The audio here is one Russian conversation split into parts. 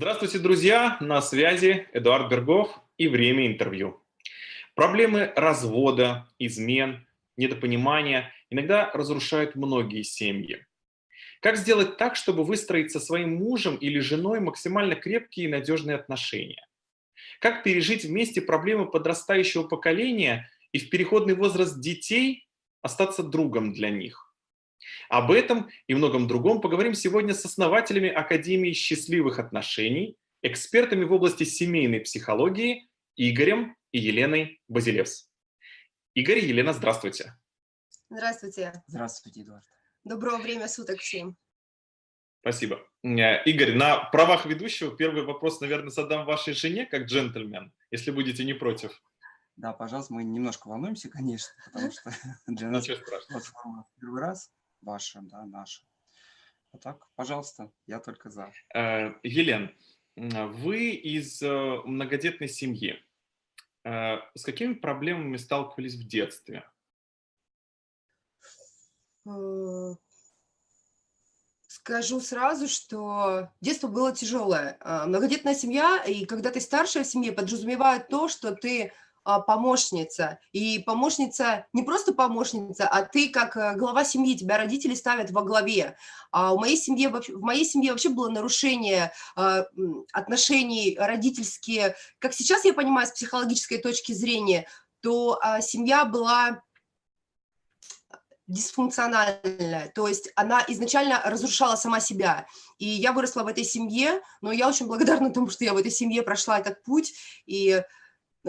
Здравствуйте, друзья! На связи Эдуард Бергов и время интервью. Проблемы развода, измен, недопонимания иногда разрушают многие семьи. Как сделать так, чтобы выстроить со своим мужем или женой максимально крепкие и надежные отношения? Как пережить вместе проблемы подрастающего поколения и в переходный возраст детей остаться другом для них? Об этом и многом другом поговорим сегодня с основателями Академии счастливых отношений, экспертами в области семейной психологии Игорем и Еленой Базилевс. Игорь и Елена, здравствуйте. Здравствуйте. Здравствуйте, Эдуард. Доброго время суток всем. Спасибо. Э, Игорь, на правах ведущего первый вопрос, наверное, задам вашей жене, как джентльмен, если будете не против. Да, пожалуйста, мы немножко волнуемся, конечно, потому что для нас первый раз ваша, да, наша. А так, пожалуйста, я только за. Э, Елен, вы из э, многодетной семьи. Э, с какими проблемами сталкивались в детстве? Скажу сразу, что детство было тяжелое. Многодетная семья, и когда ты старшая в семье, подразумевает то, что ты помощница. И помощница, не просто помощница, а ты как э, глава семьи, тебя родители ставят во главе. А у моей семьи, в моей семье вообще было нарушение а, отношений родительские. Как сейчас я понимаю с психологической точки зрения, то семья была дисфункциональная, то есть она изначально разрушала сама себя. И я выросла в этой семье, но я очень благодарна тому, что я в этой семье прошла этот путь, и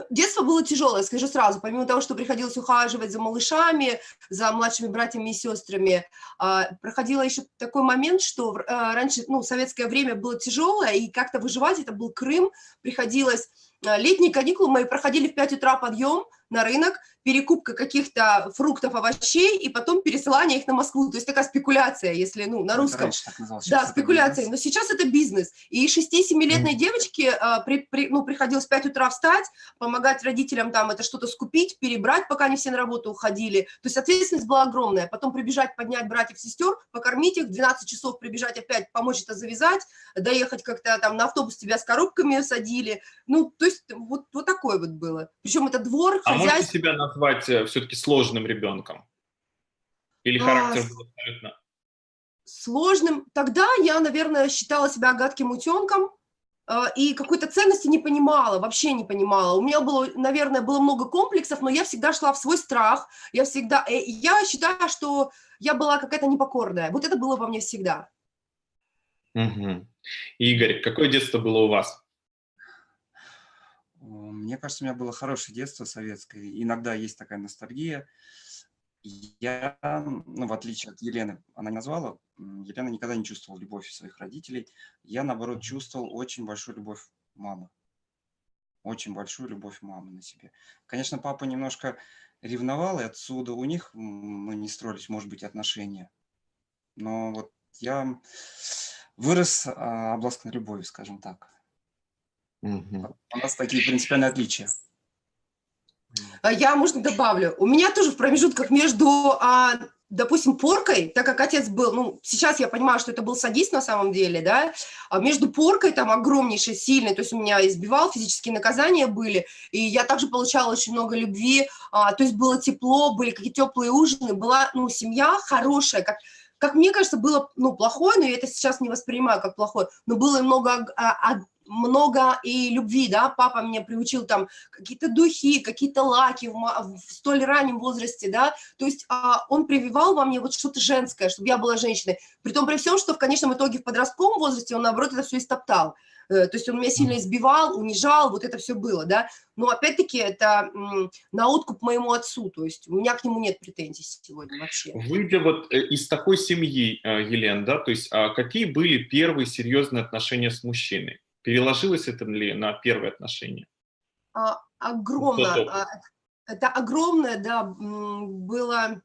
Детство было тяжелое, скажу сразу, помимо того, что приходилось ухаживать за малышами, за младшими братьями и сестрами, а, проходило еще такой момент, что а, раньше, ну, советское время было тяжелое, и как-то выживать, это был Крым, приходилось, а, летние каникулы мои проходили в 5 утра подъем, на рынок, перекупка каких-то фруктов, овощей, и потом пересылание их на Москву. То есть такая спекуляция, если, ну, на русском. да, спекуляция. Но сейчас это бизнес. И 6-7-летной mm. девочке а, при, при, ну, приходилось в 5 утра встать, помогать родителям там это что-то скупить, перебрать, пока они все на работу уходили. То есть ответственность была огромная. Потом прибежать, поднять братьев, сестер, покормить их, 12 часов прибежать опять, помочь это завязать, доехать как-то там на автобус тебя с коробками садили. Ну, то есть вот, вот такое вот было. Причем это двор, а можете себя назвать э, все-таки сложным ребенком? Или а, характер был абсолютно... Сложным. Тогда я, наверное, считала себя гадким утенком, э, и какой-то ценности не понимала, вообще не понимала. У меня было, наверное, было много комплексов, но я всегда шла в свой страх. Я всегда, э, я считаю, что я была какая-то непокорная. Вот это было во мне всегда. Угу. Игорь, какое детство было у вас? Мне кажется, у меня было хорошее детство советское. Иногда есть такая ностальгия. Я, ну, в отличие от Елены, она не назвала, Елена никогда не чувствовала любовь своих родителей. Я, наоборот, чувствовал очень большую любовь мамы. Очень большую любовь мамы на себе. Конечно, папа немножко ревновал, и отсюда у них мы не строились, может быть, отношения. Но вот я вырос а, обласкан любовью, скажем так. Угу. У нас такие принципиальные отличия. А я, можно, добавлю. У меня тоже в промежутках между, а, допустим, поркой, так как отец был, ну, сейчас я понимаю, что это был садист на самом деле, да, а между поркой там огромнейшей, сильной, то есть у меня избивал, физические наказания были, и я также получала очень много любви, то есть было тепло, были какие-то теплые ужины, была, ну, семья хорошая, как, как мне кажется, было, ну, плохое, но я это сейчас не воспринимаю как плохое, но было много много и любви, да, папа меня приучил там какие-то духи, какие-то лаки в, в столь раннем возрасте, да, то есть а, он прививал во мне вот что-то женское, чтобы я была женщиной, при том при всем, что в конечном итоге в подростковом возрасте он, наоборот, это все истоптал, э, то есть он меня сильно избивал, унижал, вот это все было, да, но опять-таки это на откуп моему отцу, то есть у меня к нему нет претензий сегодня вообще. Выйдя вот э, из такой семьи, э, Елена, да, то есть а какие были первые серьезные отношения с мужчиной? Переложилось это ли на первые отношения? А, огромно. А, это огромное, да, было...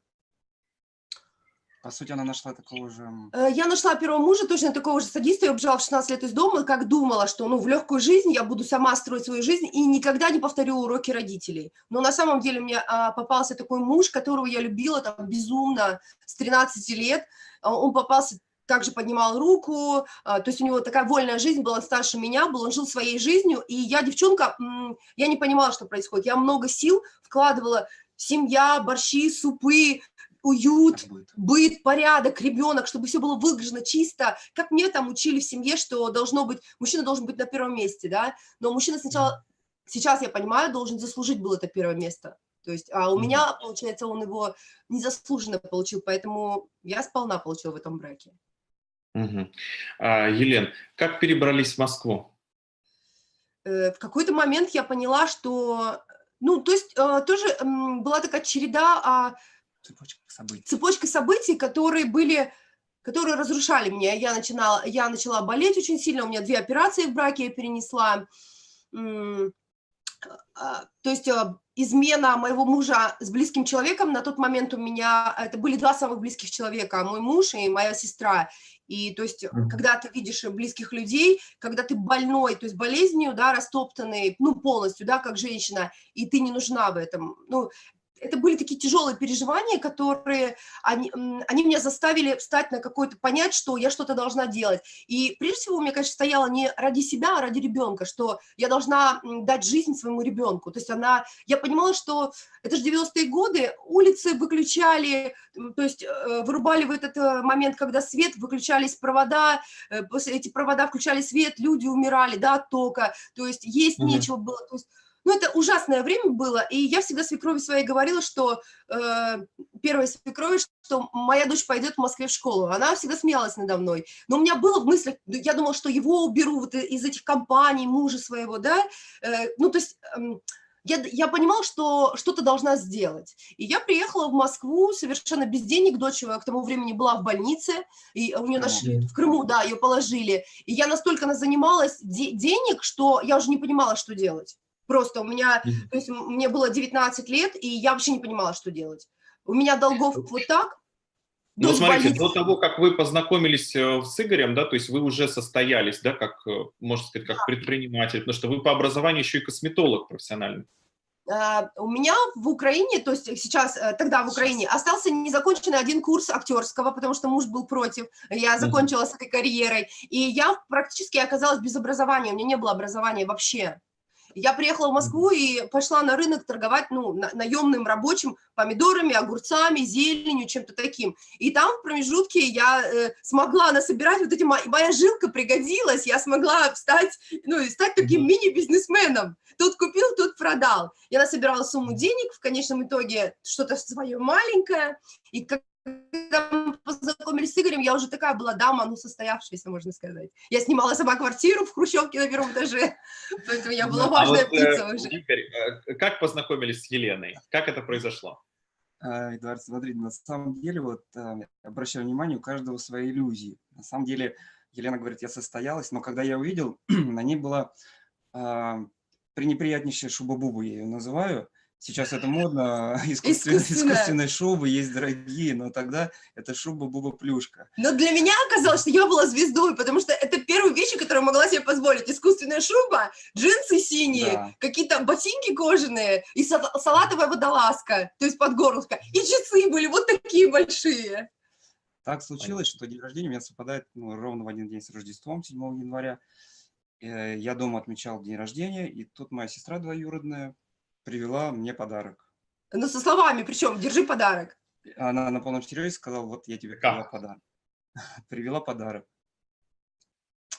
По сути, она нашла такого же... Э, я нашла первого мужа, точно такого же садиста, я убежала в 16 лет из дома, как думала, что ну, в легкую жизнь я буду сама строить свою жизнь и никогда не повторю уроки родителей. Но на самом деле мне а, попался такой муж, которого я любила там безумно с 13 лет. Он попался также поднимал руку, а, то есть у него такая вольная жизнь была, старше меня был, он жил своей жизнью, и я, девчонка, я не понимала, что происходит, я много сил вкладывала, семья, борщи, супы, уют, быт. порядок, ребенок, чтобы все было выглажено чисто, как мне там учили в семье, что должно быть, мужчина должен быть на первом месте, да, но мужчина сначала, сейчас я понимаю, должен заслужить было это первое место, то есть, а у меня, получается, он его незаслуженно получил, поэтому я сполна получила в этом браке. Угу. А, Елен, как перебрались в Москву? Э, в какой-то момент я поняла, что, ну, то есть э, тоже была такая череда, а, цепочка событий, цепочка событий, которые были, которые разрушали меня. Я начинала, я начала болеть очень сильно, у меня две операции в браке я перенесла. А, то есть измена моего мужа с близким человеком, на тот момент у меня, это были два самых близких человека, мой муж и моя сестра. И то есть, когда ты видишь близких людей, когда ты больной, то есть болезнью, да, растоптанный, ну, полностью, да, как женщина, и ты не нужна в этом, ну, это были такие тяжелые переживания, которые, они, они меня заставили встать на какой-то, понять, что я что-то должна делать. И прежде всего, мне, конечно, стояло не ради себя, а ради ребенка, что я должна дать жизнь своему ребенку. То есть она, я понимала, что это же 90-е годы, улицы выключали, то есть э, вырубали в этот э, момент, когда свет, выключались провода, э, после эти провода включали свет, люди умирали, да, от тока, то есть есть mm -hmm. нечего было, то есть ну, это ужасное время было, и я всегда свекрови своей говорила, что э, первой свекрови, что моя дочь пойдет в Москве в школу. Она всегда смеялась надо мной. Но у меня было в мыслях, я думала, что его уберу вот из этих компаний, мужа своего, да. Э, ну, то есть... Э, я, я понимала, что что-то должна сделать. И я приехала в Москву совершенно без денег, дочь к тому времени была в больнице, и у нее нашли, в Крыму, да, ее положили. И я настолько занималась де денег, что я уже не понимала, что делать. Просто у меня, то есть мне было 19 лет, и я вообще не понимала, что делать. У меня долгов вот так. Ну, смотрите, до того, как вы познакомились э, с Игорем, да, то есть вы уже состоялись, да, как, э, можно сказать, как предприниматель, потому что вы по образованию еще и косметолог профессиональный. Uh, у меня в Украине, то есть сейчас, э, тогда в Украине, остался незаконченный один курс актерского, потому что муж был против, я закончила с этой карьерой, и я практически оказалась без образования, у меня не было образования вообще. Я приехала в Москву и пошла на рынок торговать, ну, на, наемным рабочим помидорами, огурцами, зеленью, чем-то таким. И там в промежутке я э, смогла насобирать вот эти, моя жилка пригодилась, я смогла встать, ну, стать таким мини-бизнесменом. Тут купил, тут продал. Я насобирала сумму денег, в конечном итоге что-то свое маленькое, и как когда мы познакомились с Игорем, я уже такая была дама, ну, состоявшаяся, можно сказать. Я снимала сама квартиру в Хрущевке на первом этаже, поэтому я была важная а вот, птица э, уже. Игорь, э, как познакомились с Еленой? Как это произошло? А, Эдуард, смотри, на самом деле, вот э, обращаю внимание, у каждого свои иллюзии. На самом деле, Елена говорит, я состоялась, но когда я увидел, на ней была а, пренеприятнейшая шуба-буба, я ее называю, Сейчас это модно, искусственные, искусственные шубы есть дорогие, но тогда это шуба-буба-плюшка. Но для меня оказалось, что я была звездой, потому что это первые вещи, которые могла себе позволить. Искусственная шуба, джинсы синие, да. какие-то ботинки кожаные и салатовая водолазка, то есть подгорловка. И часы были вот такие большие. Так случилось, что день рождения у меня совпадает ну, ровно в один день с Рождеством, 7 января. Э, я дома отмечал день рождения, и тут моя сестра двоюродная привела мне подарок. Ну, со словами, причем, держи подарок. Она на полном серьезе сказала, вот я тебе привела подарок. привела подарок.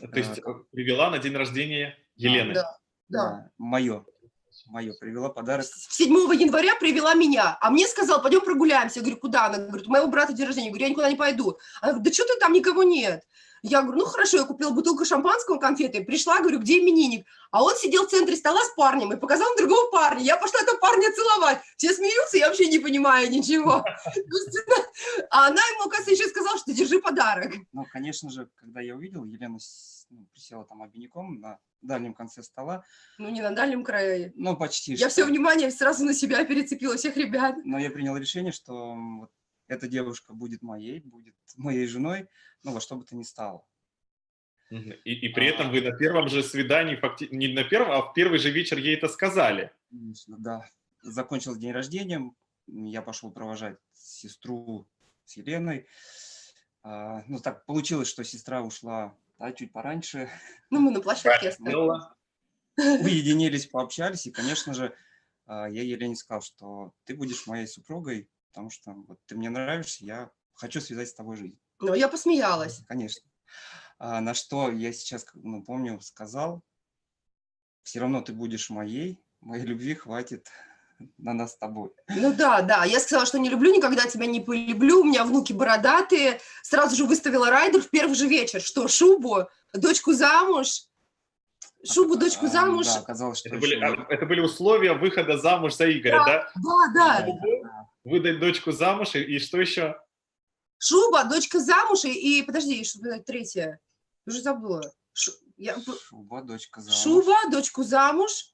То есть а, привела на день рождения Елены? Да, да. Мое. Мое, привела подарок. 7 января привела меня, а мне сказал, пойдем прогуляемся. Я говорю, куда? Она говорит, у моего брата день рождения. Я говорю, я никуда не пойду. Она говорит, да что ты там, никого нет. Я говорю, ну хорошо, я купила бутылку шампанского, конфеты, пришла, говорю, где именинник? А он сидел в центре стола с парнем и показал другого парня. Я пошла этого парня целовать. Все смеются, я вообще не понимаю ничего. А она ему, оказывается, еще сказала, что держи подарок. Ну, конечно же, когда я увидел, Елена ну, присела там обиняком на дальнем конце стола. Ну, не на дальнем крае. Ну, почти. Я все внимание сразу на себя перецепила, всех ребят. Но я принял решение, что вот эта девушка будет моей, будет моей женой, ну, во что бы то ни стало. И, и при этом вы на первом же свидании, факти... не на первом, а в первый же вечер ей это сказали. Конечно, да. Закончился день рождения, я пошел провожать сестру с Еленой. А, ну, так получилось, что сестра ушла да, чуть пораньше. Ну, мы на площадке остались. Сделала. Уединились, пообщались. И, конечно же, а, я Елене сказал, что ты будешь моей супругой, потому что вот, ты мне нравишься, я хочу связать с тобой жизнь. Но я посмеялась. Конечно. А, на что я сейчас, ну, помню, сказал, все равно ты будешь моей, моей любви хватит на нас с тобой. Ну да, да. Я сказала, что не люблю, никогда тебя не полюблю. У меня внуки бородатые. Сразу же выставила райдер в первый же вечер. Что, шубу, дочку замуж? Шубу, дочку А, замуж? Да, оказалось, что Это были, а, это были условия выхода замуж за Игоря, да? Да, да. Выдать дочку замуж и, и что еще? Шуба, дочка замуж и, и- подожди, что было третье? Уже забыла. Шу- я Шуба, дочка замуж. Шуба, дочку замуж.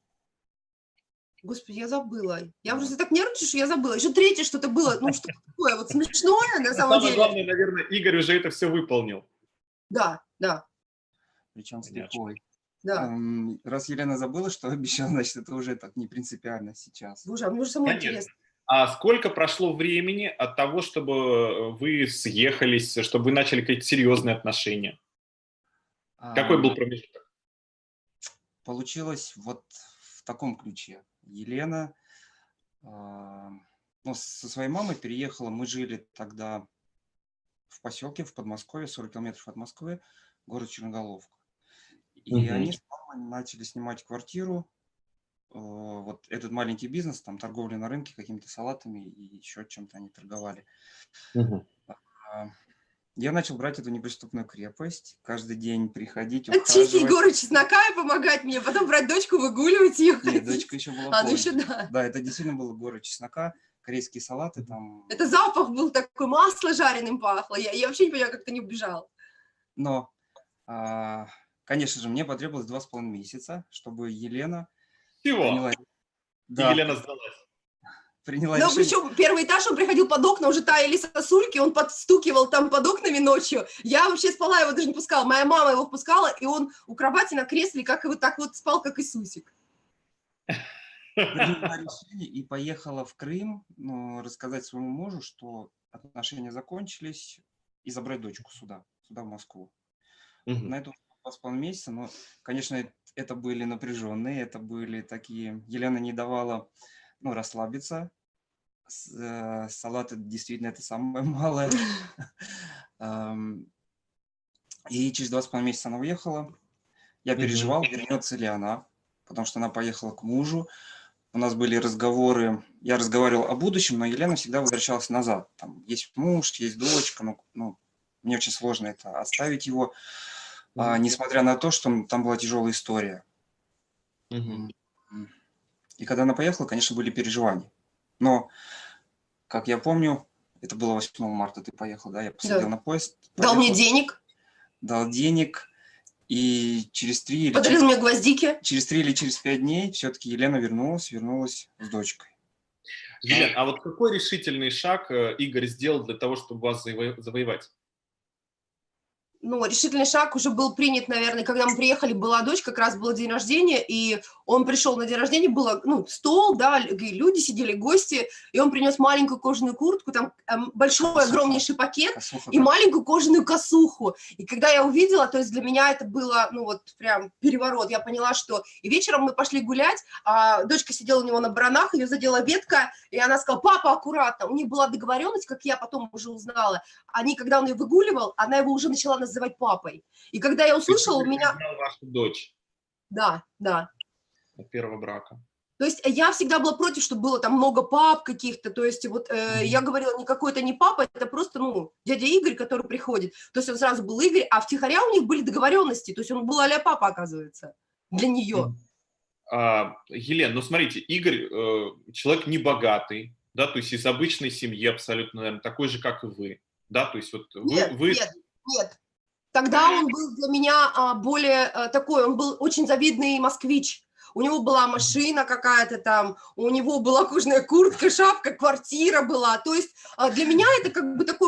Господи, я забыла. Я Да. просто так нервничаю, что я забыла. Еще третье что-то было, ну что такое, вот смешное на самом Самое деле. главное, наверное, Игорь уже это все выполнил. Да, да, Причем с Понятно. лихвой. Да. Раз Елена забыла, что обещала, значит, это уже так не принципиально сейчас. Боже, а мне уже Конечно. интересно. А сколько прошло времени от того, чтобы вы съехались, чтобы вы начали какие-то серьезные отношения? Какой А, был промежуток? Получилось вот в таком ключе. Елена а, ну, со своей мамой переехала. Мы жили тогда в поселке в Подмосковье, 40 километров от Москвы, город Черноголовка. И Мгм. они с мамой начали снимать квартиру. э, Вот этот маленький бизнес, там торговля на рынке какими-то салатами и еще чем-то они торговали. А, Я начал брать эту неприступную крепость, каждый день приходить, Чистить ухаживать. горы чеснока и помогать мне, потом брать дочку, выгуливать ее. Нет, дочка еще была А, ну еще да. Да, это действительно было горы чеснока, корейские салаты там. Это запах был такой, масло жареным пахло. Я, я вообще не понимаю, как ты не убежал. Но, а, конечно же, мне потребовалось два с половиной месяца, чтобы Елена Всего. приняла, И да, Елена сдалась. приняла Но решение. причем первый этаж, он приходил под окна, уже таяли сосульки, он подстукивал там под окнами ночью. Я вообще спала, его даже не пускала. Моя мама его впускала, и он у кровати на кресле, как вот так вот спал, как Иисусик. приняла решение и поехала в Крым ну, рассказать своему мужу, что отношения закончились, и забрать дочку сюда, сюда, в Москву. Мгм. На это два с половиной месяца, но, конечно, это были напряженные, это были такие... Елена не давала ну, расслабиться. С- э, Салаты действительно это самое малое. И через два с половиной месяца она уехала. Я переживал, вернется ли она, потому что она поехала к мужу. У нас были разговоры, я разговаривал о будущем, но Елена всегда возвращалась назад. Там есть муж, есть дочка, ну, ну, мне очень сложно это оставить его, а, несмотря на то, что там была тяжелая история. И когда она поехала, конечно, были переживания. Но, как я помню, это было 8 марта, ты поехал, да, я посадил Да. на поезд. Дал мне поехал, денег, Дал денег, и через три или, подарил через, мне гвоздики. через три или через пять дней все-таки Елена вернулась, вернулась с дочкой. Елена, а вот какой решительный шаг э, Игорь сделал для того, чтобы вас заво- завоевать? Ну, решительный шаг уже был принят, наверное, когда мы приехали, была дочь, как раз был день рождения, и он пришел на день рождения, было, ну, стол, да, люди сидели, гости, и он принес маленькую кожаную куртку, там эм, большой, Косуху. огромнейший пакет, Косуха и как- маленькую кожаную косуху. И когда я увидела, то есть для меня это было, ну вот прям переворот. Я поняла, что... И вечером мы пошли гулять, а дочка сидела у него на баранах, ее задела ветка, и она сказала, папа, аккуратно. У них была договоренность, как я потом уже узнала. Они, когда он ее выгуливал, она его уже начала называть папой. И когда я услышала, у меня... вашу дочь Да, да. от первого брака. То есть я всегда была против, чтобы было там много пап каких-то, то есть вот э, Мгм. я говорила, никакой это не папа, это просто, ну, дядя Игорь, который приходит, то есть он сразу был Игорь, а втихаря у них были договоренности, то есть он был а папа, оказывается, для нее. А, Елена, ну смотрите, Игорь э, человек небогатый, да, то есть из обычной семьи абсолютно, наверное, такой же, как и вы, да, то есть вот вы, Нет, вы- нет, нет. Тогда он был для меня а, более а, такой, он был очень завидный москвич. у него была машина какая-то там, у него была кожаная куртка, шапка, квартира была. То есть а, для меня это как бы такой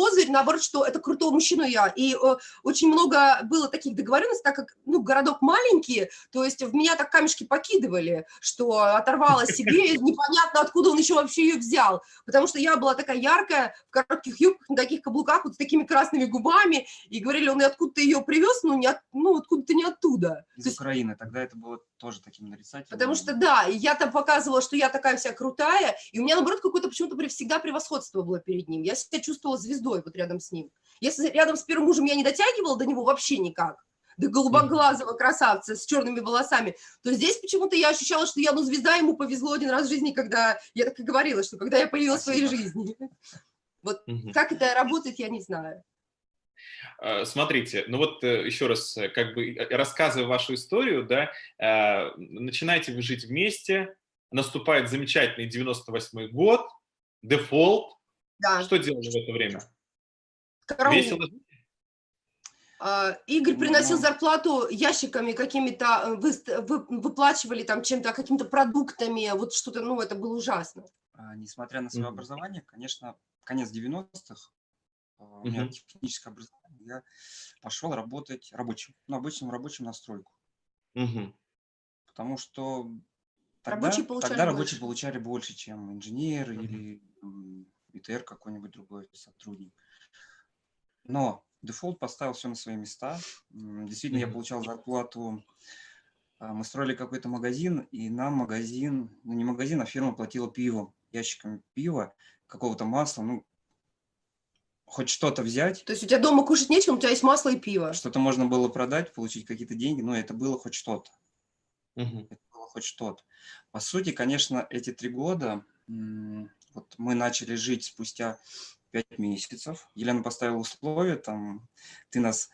козырь, наоборот, что это крутой мужчина я. И э, очень много было таких договоренностей, так как, ну, городок маленький, то есть в меня так камешки покидывали, что оторвала себе, непонятно, откуда он еще вообще ее взял. Потому что я была такая яркая, в коротких юбках, на таких каблуках, вот с такими красными губами, и говорили, он и откуда ты ее привез, ну, не от, ну откуда-то не оттуда. Из есть, Украины, тогда это было тоже таким нарицательным. Потому что, да, я там показывала, что я такая вся крутая, и у меня, наоборот, какое-то почему-то всегда превосходство было перед ним. Я себя чувствовала звездой вот рядом с ним. Если рядом с первым мужем я не дотягивала до него вообще никак, до голубоглазого красавца с черными волосами, то здесь почему-то я ощущала, что я, ну, звезда, ему повезло один раз в жизни, когда, я так и говорила, что когда я появилась Спасибо. в своей жизни. Вот угу. как это работает, я не знаю. А, смотрите, ну вот э, еще раз, э, как бы э, рассказывая вашу историю, да, начинаете вы жить вместе, наступает замечательный 98 год, дефолт. Да. Что делали в это время? Караул. Весело а, Игорь приносил зарплату ящиками какими-то, вы, вы, выплачивали там чем-то, какими-то продуктами, вот что-то, ну, это было ужасно. А, несмотря на свое mm -hmm. образование, конечно, конец 90-х, у меня угу. техническое образование, я пошел работать рабочим, ну, обычным рабочим на стройку. Угу. Потому что тогда рабочие получали, тогда рабочие больше. получали больше, чем инженер угу. или ИТР какой-нибудь другой сотрудник. Но дефолт поставил все на свои места. Действительно, -hmm. я получал зарплату. А, мы строили какой-то магазин, и нам магазин, ну не магазин, а фирма платила пивом, ящиками пива, какого-то масла, ну, хоть что-то взять. То есть у тебя дома кушать нечего, у тебя есть масло и пиво. Что-то можно было продать, получить какие-то деньги, но это было хоть что-то. Угу. Это было хоть что-то. По сути, конечно, эти три года, вот мы начали жить спустя пять месяцев. Елена поставила условия, там, ты нас,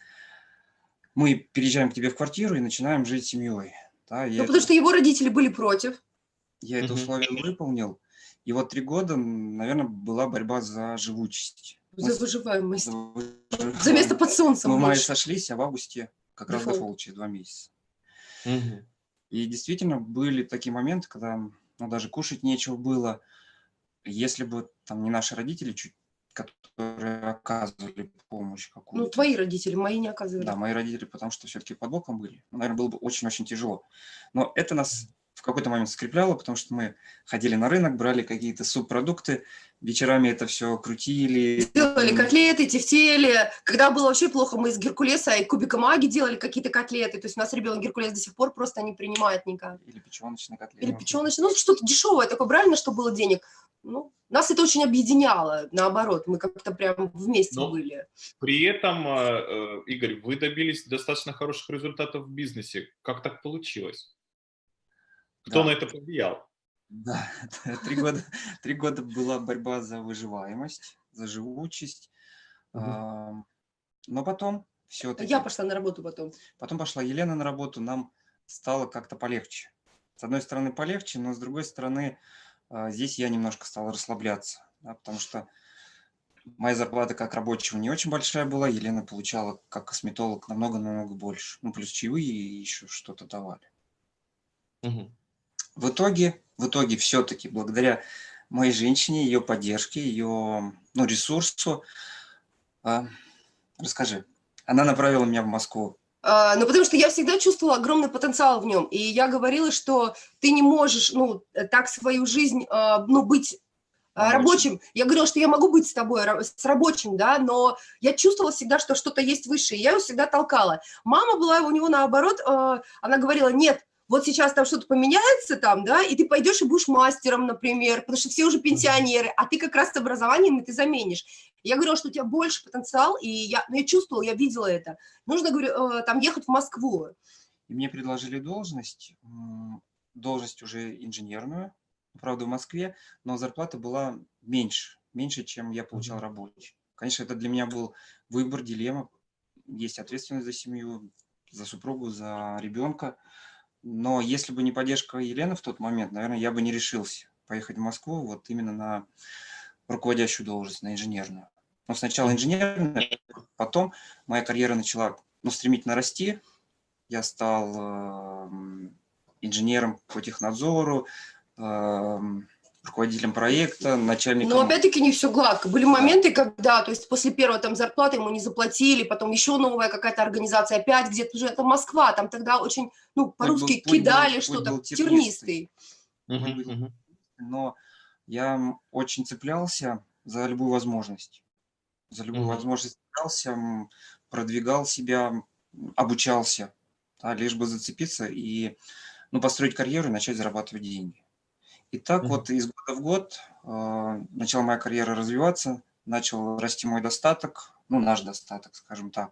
мы переезжаем к тебе в квартиру и начинаем жить семьей. Да, ну, это... потому что его родители были против. Я это условие выполнил. И вот три года, наверное, была борьба за живучесть. За выживаемость. За, выживаемость. за место под солнцем. Мы в мае сошлись, а в августе как раз дефолт через два месяца. Угу. И действительно были такие моменты, когда ну, даже кушать нечего было. Если бы там не наши родители, чуть, которые оказывали помощь какую-то. Ну, твои родители, мои не оказывали. Да, мои родители, потому что все-таки под боком были. Ну, наверное, было бы очень-очень тяжело. Но это нас какой-то момент скрепляло, потому что мы ходили на рынок, брали какие-то субпродукты, вечерами это все крутили. Делали котлеты, тефтели. Когда было вообще плохо, мы из Геркулеса и кубика маги делали какие-то котлеты. То есть у нас ребенок Геркулес до сих пор просто не принимает никак. Или печеночные котлеты. Или печеночные, ну что-то дешевое такое, правильно, что было денег. Ну, нас это очень объединяло, наоборот, мы как-то прям вместе Но были. При этом, э, э, Игорь, вы добились достаточно хороших результатов в бизнесе. Как так получилось? Кто да. на это повлиял? Да, три года, три года была борьба за выживаемость, за живучесть. Угу. Но потом все-таки... Я пошла на работу потом. Потом пошла Елена на работу, нам стало как-то полегче. С одной стороны полегче, но с другой стороны а, здесь я немножко стал расслабляться, да, потому что моя зарплата как рабочего не очень большая была, Елена получала как косметолог намного-намного больше. Ну, плюс чаевые и еще что-то давали. Угу. В итоге, в итоге все-таки благодаря моей женщине, ее поддержке, ее ну, ресурсу, а, расскажи, она направила меня в Москву. А, ну, потому что я всегда чувствовала огромный потенциал в нем, и я говорила, что ты не можешь, ну, так свою жизнь, а, ну, быть а, рабочим. Я говорила, что я могу быть с тобой, с рабочим, да, но я чувствовала всегда, что что-то есть выше, и я его всегда толкала. Мама была у него наоборот, она говорила, нет, вот сейчас там что-то поменяется там, да, и ты пойдешь и будешь мастером, например, потому что все уже пенсионеры, а ты как раз с образованием, и ты заменишь. Я говорила, что у тебя больше потенциал, и я, ну, я чувствовала, я видела это. Нужно, говорю, э, там ехать в Москву. И мне предложили должность, должность уже инженерную, правда, в Москве, но зарплата была меньше, меньше, чем я получал рабочий. Конечно, это для меня был выбор, дилемма. Есть ответственность за семью, за супругу, за ребенка. Но если бы не поддержка Елены в тот момент, наверное, я бы не решился поехать в Москву вот именно на руководящую должность, на инженерную. Но сначала инженерная, потом моя карьера начала ну, стремительно расти. Я стал э, инженером по технадзору, эм, руководителем проекта, начальником... Но опять-таки не все гладко. Были моменты, когда, то есть после первого там зарплаты ему не заплатили, потом еще новая какая-то организация, опять где-то уже, это Москва, там тогда очень, ну, по-русски кидали что-то, тернистый. Но я очень цеплялся за любую возможность. За любую возможность цеплялся, продвигал себя, обучался, да, лишь бы зацепиться и ну, построить карьеру и начать зарабатывать деньги. И так mm -hmm. вот из года в год э, начала моя карьера развиваться, начал расти мой достаток, ну, наш достаток, скажем так.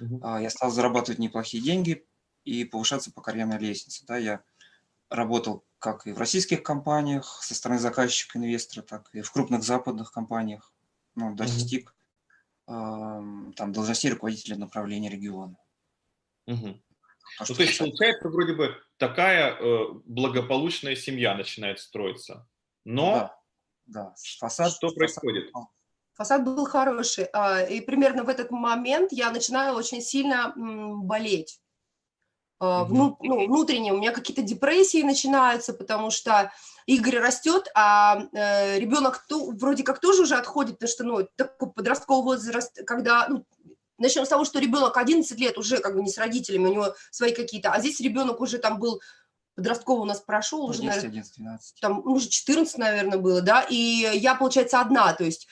Mm -hmm. э, я стал зарабатывать неплохие деньги и повышаться по карьерной лестнице. Да, я работал как и в российских компаниях со стороны заказчика, инвестора, так и в крупных западных компаниях. Ну, достиг mm -hmm. э, там должностей руководителя направления региона. Mm -hmm. Ну, то есть, получается, вроде бы такая э, благополучная семья начинает строиться. Но да, да. Фасад, что происходит? Фасад был хороший. А, и примерно в этот момент я начинаю очень сильно болеть. Вну, ну, внутренне у меня какие-то депрессии начинаются, потому что Игорь растет, а э, ребенок то, вроде как тоже уже отходит, потому что ну, такой подростковый возраст, когда ну, Начнем с того, что ребенок 11 лет уже как бы не с родителями, у него свои какие-то, а здесь ребенок уже там был, подростковый у нас прошел, уже, 11, наверное, 11, 12. там уже 14, наверное, было, да, и я, получается, одна, то есть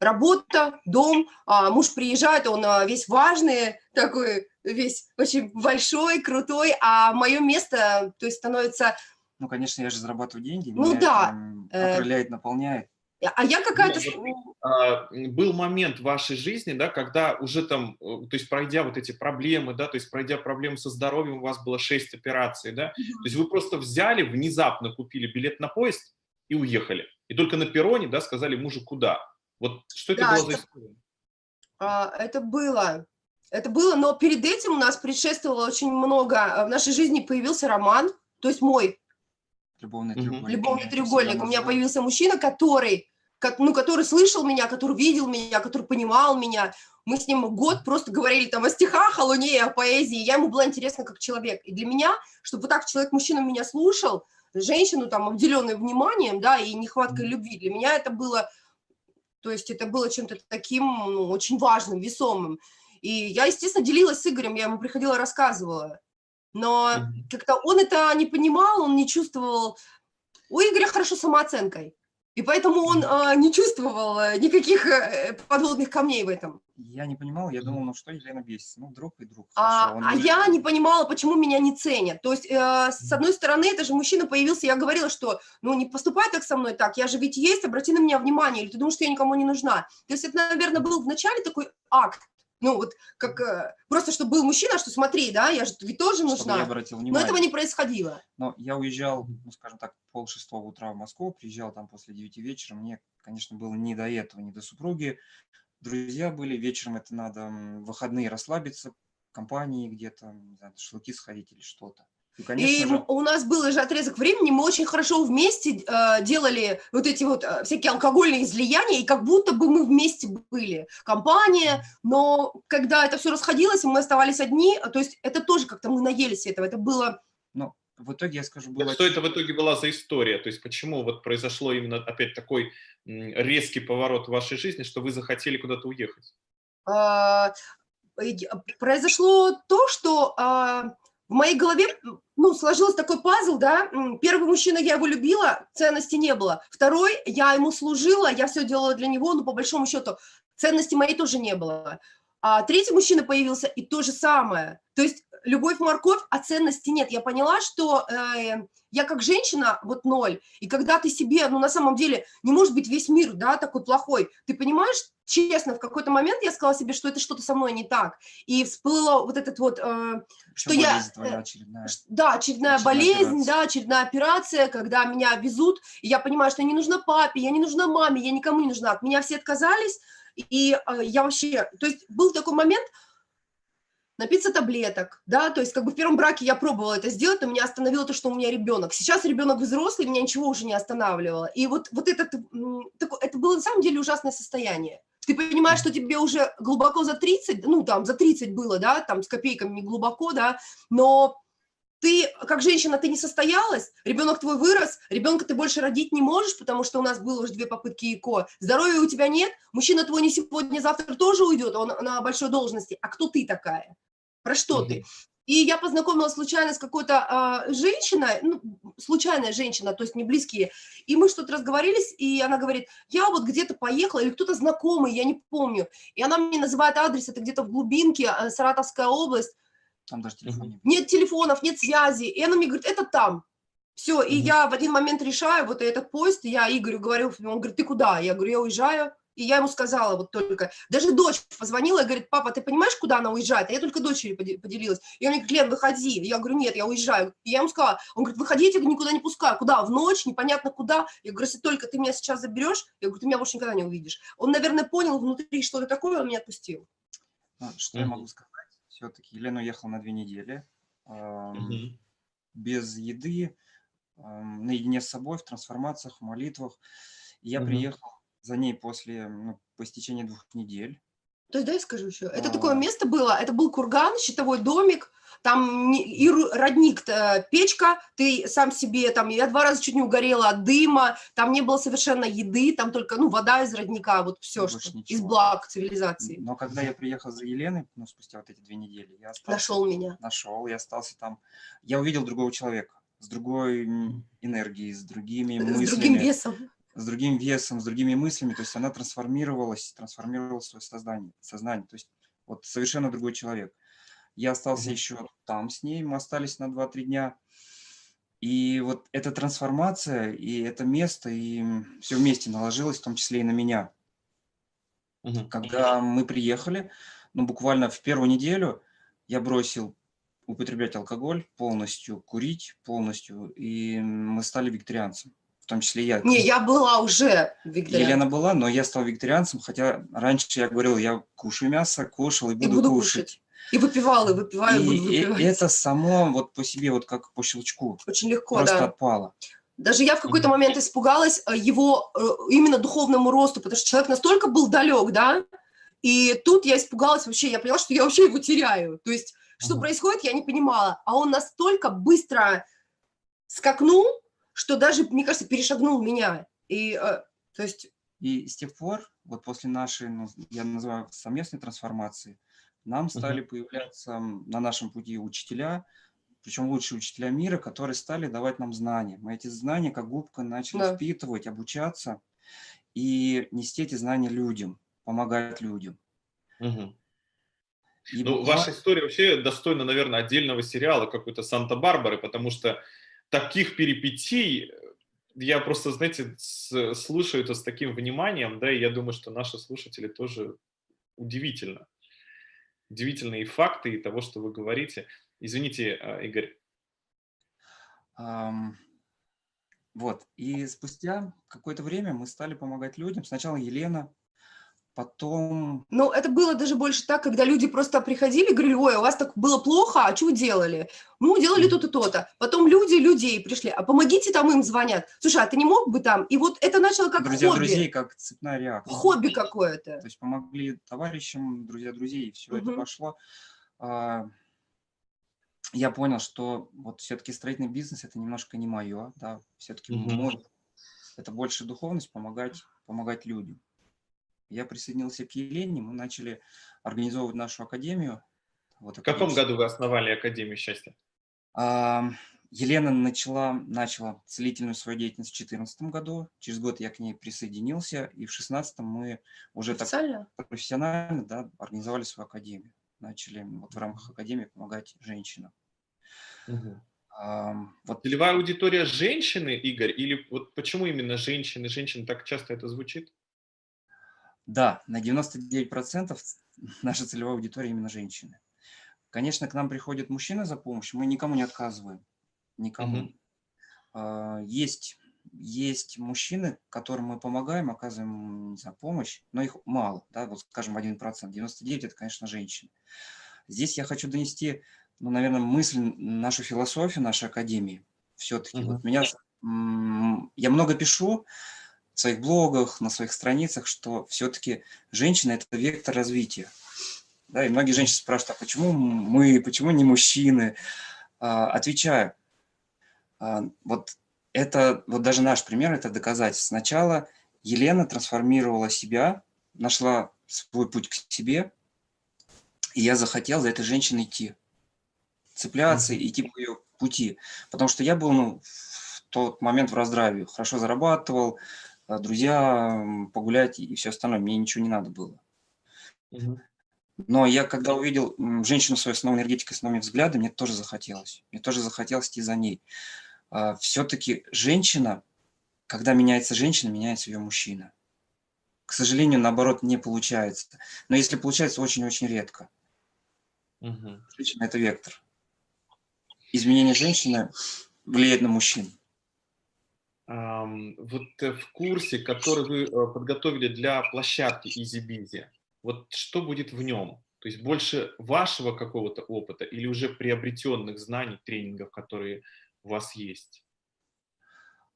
работа, дом, а муж приезжает, он а, весь важный, такой весь очень большой, крутой, а мое место, то есть становится... Ну, конечно, я же зарабатываю деньги, ну, меня да. это окрыляет, наполняет. А я какая-то... А, был момент в вашей жизни, да, когда уже там, э, то есть пройдя вот эти проблемы, да, то есть пройдя проблемы со здоровьем, у вас было 6 операций, да, то есть вы просто взяли, внезапно купили билет на поезд и уехали. И только на перроне, да, сказали мужу, куда. Вот что это да, было за история? А, это было. Это было, но перед этим у нас предшествовало очень много, а, в нашей жизни появился роман, то есть мой Любовный треугольник. Любовный треугольник. У меня появился мужчина, который, как, ну, который слышал меня, который видел меня, который понимал меня. Мы с ним год просто говорили там о стихах, о луне, о поэзии. Я ему была интересна как человек. И для меня, чтобы вот так человек-мужчина меня слушал, женщину там, обделенную вниманием, да, и нехваткой любви, для меня это было, то есть это было чем-то таким ну, очень важным, весомым. И я, естественно, делилась с Игорем, я ему приходила, рассказывала но как-то он это не понимал, он не чувствовал. У Игоря хорошо самооценкой, и поэтому он э, не чувствовал э, никаких э, подводных камней в этом. Я не понимал, я думал, ну что Елена бесится, ну друг и друг. А, а я не понимала, почему меня не ценят. То есть, э, с одной стороны, это же мужчина появился, я говорила, что, ну не поступай так со мной так, я же ведь есть, обрати на меня внимание, или ты думаешь, что я никому не нужна. То есть это, наверное, был вначале такой акт, ну, вот как э, просто, чтобы был мужчина, что смотри, да, я же ведь тоже нужна. я обратил внимание. Но этого не происходило. Но я уезжал, ну, скажем так, пол шестого утра в Москву, приезжал там после девяти вечера. Мне, конечно, было не до этого, не до супруги. Друзья были, вечером это надо, выходные расслабиться, компании где-то, не знаю, шашлыки сходить или что-то. И, и же... у нас был же отрезок времени, мы очень хорошо вместе э, делали вот эти вот э, всякие алкогольные излияния, и как будто бы мы вместе были, компания, но когда это все расходилось, и мы оставались одни, то есть это тоже как-то мы наелись этого, это было... Ну, в итоге, я скажу, было... Что это в итоге была за история? То есть почему вот произошло именно опять такой резкий поворот в вашей жизни, что вы захотели куда-то уехать? А, произошло то, что а, в моей голове, ну, сложился такой пазл, да, первый мужчина, я его любила, ценности не было, второй, я ему служила, я все делала для него, но по большому счету ценности моей тоже не было. А третий мужчина появился, и то же самое. То есть любовь, морковь, а ценности нет. Я поняла, что э, я как женщина вот ноль, и когда ты себе, ну на самом деле, не может быть весь мир, да, такой плохой, ты понимаешь, честно, в какой-то момент я сказала себе, что это что-то со мной не так, и всплыло вот этот вот, э, что я... Твоя э, очередная. Да, очередная, очередная болезнь, операция. да, очередная операция, когда меня везут, и я понимаю, что я не нужна папе, я не нужна маме, я никому не нужна, от меня все отказались, и э, я вообще, то есть был такой момент, напиться таблеток, да, то есть как бы в первом браке я пробовала это сделать, но меня остановило то, что у меня ребенок. Сейчас ребенок взрослый, меня ничего уже не останавливало. И вот, вот этот, это было на самом деле ужасное состояние. Ты понимаешь, что тебе уже глубоко за 30, ну там за 30 было, да, там с копейками не глубоко, да, но ты, как женщина, ты не состоялась, ребенок твой вырос, ребенка ты больше родить не можешь, потому что у нас было уже две попытки ЭКО, здоровья у тебя нет, мужчина твой не сегодня, завтра тоже уйдет, он на большой должности, а кто ты такая? Про что ты? И я познакомилась случайно с какой-то э, женщиной, ну, случайная женщина, то есть не близкие, и мы что-то разговорились, и она говорит, я вот где-то поехала, или кто-то знакомый, я не помню, и она мне называет адрес, это где-то в глубинке, э, Саратовская область. Там даже телефона нет. Нет телефонов, нет связи, и она мне говорит, это там. Все, и я в один момент решаю, вот этот поезд, я Игорю говорю, он говорит, ты куда? Я говорю, я уезжаю. И я ему сказала вот только, даже дочь позвонила и говорит, папа, ты понимаешь, куда она уезжает? А я только дочери поделилась. И он мне говорит, Лен, выходи. Я говорю, нет, я уезжаю. И я ему сказала, он говорит, выходи, я тебя никуда не пускаю. Куда? В ночь, непонятно куда. Я говорю, если только ты меня сейчас заберешь, я говорю, ты меня больше никогда не увидишь. Он, наверное, понял внутри что-то такое, он меня отпустил. Ну, что mm -hmm. я могу сказать? Все-таки Елена уехала на две недели. Эм, mm -hmm. Без еды, эм, наедине с собой, в трансформациях, в молитвах. И я mm -hmm. приехал за ней после, ну, по истечении двух недель. То есть, да, я скажу еще, это а... такое место было, это был курган, щитовой домик, там и родник, печка, ты сам себе, там, я два раза чуть не угорела от дыма, там не было совершенно еды, там только, ну, вода из родника, вот все, что ничего. из благ цивилизации. Но когда я приехал за Еленой, ну, спустя вот эти две недели, я остался... Нашел меня. Нашел, я остался там, я увидел другого человека, с другой энергией, с другими мыслями. С другим весом с другим весом, с другими мыслями, то есть она трансформировалась, трансформировала свое сознание, сознание, то есть вот совершенно другой человек. Я остался mm -hmm. еще там с ней, мы остались на 2-3 дня, и вот эта трансформация, и это место, и все вместе наложилось, в том числе и на меня. Mm -hmm. Когда мы приехали, ну буквально в первую неделю я бросил употреблять алкоголь, полностью курить, полностью, и мы стали вегетарианцем в том числе я. Не, я была уже вегетарианцем. Елена была, но я стал вегетарианцем, хотя раньше я говорил, я кушаю мясо, кушал и буду, и буду кушать. кушать. И выпивал, и выпиваю, и, буду выпивать. И это само вот по себе, вот как по щелчку. Очень легко, просто да. отпало. Даже я в какой-то момент испугалась э, его э, именно духовному росту, потому что человек настолько был далек, да, и тут я испугалась вообще, я поняла, что я вообще его теряю. То есть, что -huh. происходит, я не понимала. А он настолько быстро скакнул, что даже, мне кажется, перешагнул меня. И, э, то есть... И с тех пор, вот после нашей, ну, я называю совместной трансформации, нам стали uh -huh. появляться на нашем пути учителя, причем лучшие учителя мира, которые стали давать нам знания. Мы эти знания как губка начали да. впитывать, обучаться и нести эти знания людям, помогать людям. Угу. И ну, буквально... ваша история вообще достойна, наверное, отдельного сериала какой-то Санта-Барбары, потому что таких перипетий я просто, знаете, слушаю это с таким вниманием, да, и я думаю, что наши слушатели тоже удивительно. Удивительные факты и того, что вы говорите. Извините, а, Игорь. Um, вот, и спустя какое-то время мы стали помогать людям. Сначала Елена, Потом... Ну, это было даже больше так, когда люди просто приходили и говорили, ой, у вас так было плохо, а что вы делали? Ну, делали то-то, то-то. Потом люди людей пришли, а помогите, там им звонят. Слушай, а ты не мог бы там? И вот это начало как друзья хобби. друзей, как цепная реакция. Хобби какое-то. То есть помогли товарищам, друзья друзей, и все угу. это пошло. А, я понял, что вот все-таки строительный бизнес это немножко не мое, да, все-таки угу. мой, это больше духовность, помогать, помогать людям я присоединился к Елене, мы начали организовывать нашу академию. Вот, в каком году вы основали Академию счастья? А, Елена начала, начала целительную свою деятельность в 2014 году. Через год я к ней присоединился, и в 2016 мы уже так профессионально да, организовали свою академию. Начали вот в рамках академии помогать женщинам. Угу. А, вот. Целевая аудитория женщины, Игорь, или вот почему именно женщины? Женщины так часто это звучит? Да, на 99% наша целевая аудитория именно женщины. Конечно, к нам приходят мужчины за помощью, мы никому не отказываем, никому. Угу. Есть, есть мужчины, которым мы помогаем, оказываем за помощь, но их мало, да, вот скажем 1%, 99% это, конечно, женщины. Здесь я хочу донести, ну, наверное, мысль, нашу философию нашей академии. Все-таки угу. вот меня, я много пишу, в своих блогах, на своих страницах, что все-таки женщина – это вектор развития. Да, и многие женщины спрашивают, а почему мы, почему не мужчины? А, отвечаю. А, вот это, вот даже наш пример, это доказательство. Сначала Елена трансформировала себя, нашла свой путь к себе, и я захотел за этой женщиной идти, цепляться, -hmm. идти по ее пути. Потому что я был ну, в тот момент в раздраве, хорошо зарабатывал, друзья, погулять и все остальное, мне ничего не надо было. Но я, когда увидел женщину свою с новой энергетикой, с новыми взглядами, мне тоже захотелось. Мне тоже захотелось идти за ней. А, Все-таки женщина, когда меняется женщина, меняется ее мужчина. К сожалению, наоборот, не получается. Но если получается, очень-очень редко. Угу. Женщина – это вектор. Изменение женщины влияет на мужчин. Вот э, в курсе, который вы э, подготовили для площадки Easy Busy, вот что будет в нем? То есть больше вашего какого-то опыта или уже приобретенных знаний, тренингов, которые у вас есть?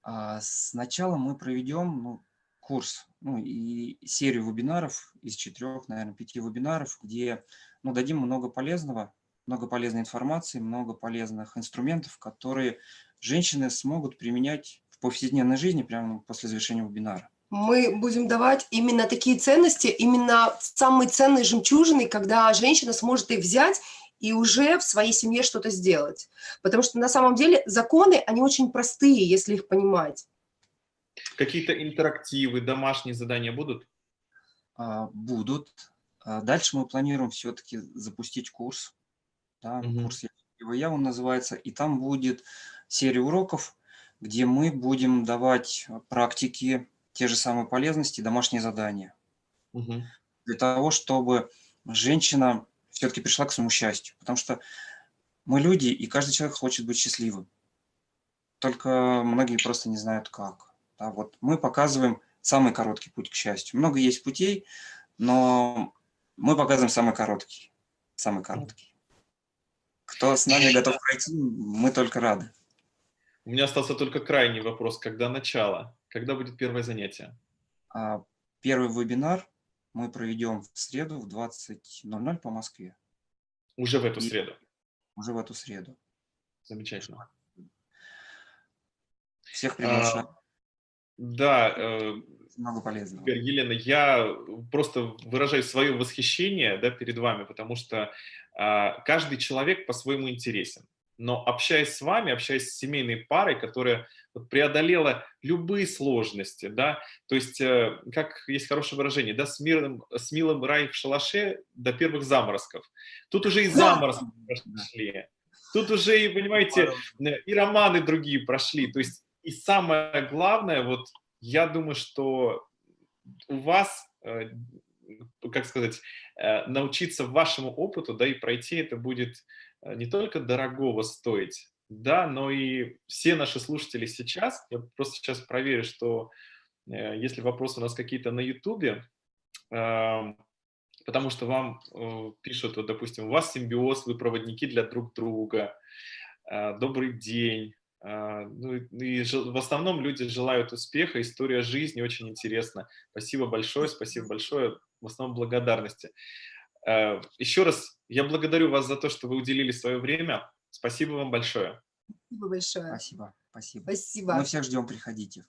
А, сначала мы проведем ну, курс ну, и серию вебинаров из четырех, наверное, пяти вебинаров, где ну, дадим много полезного, много полезной информации, много полезных инструментов, которые женщины смогут применять повседневной жизни прямо после завершения вебинара мы будем давать именно такие ценности, именно самые ценные жемчужины, когда женщина сможет их взять и уже в своей семье что-то сделать. Потому что на самом деле законы, они очень простые, если их понимать. Какие-то интерактивы, домашние задания будут? А, будут. А дальше мы планируем все-таки запустить курс. Да, угу. Курс я он называется. И там будет серия уроков, где мы будем давать практики, те же самые полезности, домашние задания. Угу. Для того, чтобы женщина все-таки пришла к своему счастью. Потому что мы люди, и каждый человек хочет быть счастливым. Только многие просто не знают как. Да, вот мы показываем самый короткий путь к счастью. Много есть путей, но мы показываем самый короткий. Самый короткий. Кто с нами готов пройти, мы только рады. У меня остался только крайний вопрос. Когда начало? Когда будет первое занятие? А, первый вебинар мы проведем в среду в 20.00 по Москве. Уже в эту И среду? Уже в эту среду. Замечательно. Всех приглашаю. А, да. Э, Много полезного. Елена, я просто выражаю свое восхищение да, перед вами, потому что э, каждый человек по-своему интересен но общаясь с вами, общаясь с семейной парой, которая преодолела любые сложности, да, то есть, э, как есть хорошее выражение, да, с, мирным, с милым рай в шалаше до первых заморозков. Тут уже и заморозки прошли, тут уже, и, понимаете, и романы другие прошли, то есть, и самое главное, вот, я думаю, что у вас, э, как сказать, э, научиться вашему опыту, да, и пройти это будет Э, не только дорогого стоить, да, но и все наши слушатели сейчас, я просто сейчас проверю, что э, если вопросы у нас какие-то на ютубе, э, потому что вам э, пишут, вот, допустим, у вас симбиоз, вы проводники для друг друга, э, добрый день, э, ну, и в основном люди желают успеха, история жизни очень интересна. Спасибо большое, спасибо большое, в основном благодарности. Э, Еще раз я благодарю вас за то, что вы уделили свое время. Спасибо вам большое. Спасибо большое. Спасибо. Спасибо. Спасибо. Мы всех ждем, приходите.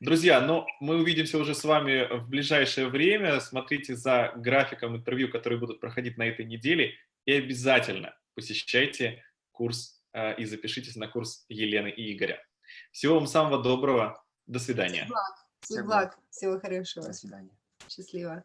Друзья, ну, мы увидимся уже с вами в ближайшее время. Смотрите за графиком интервью, которые будут проходить на этой неделе. И обязательно посещайте курс э, и запишитесь на курс Елены и Игоря. Всего вам самого доброго. До свидания. Всего благ. Всего, благ. Всего хорошего. До свидания. Счастливо.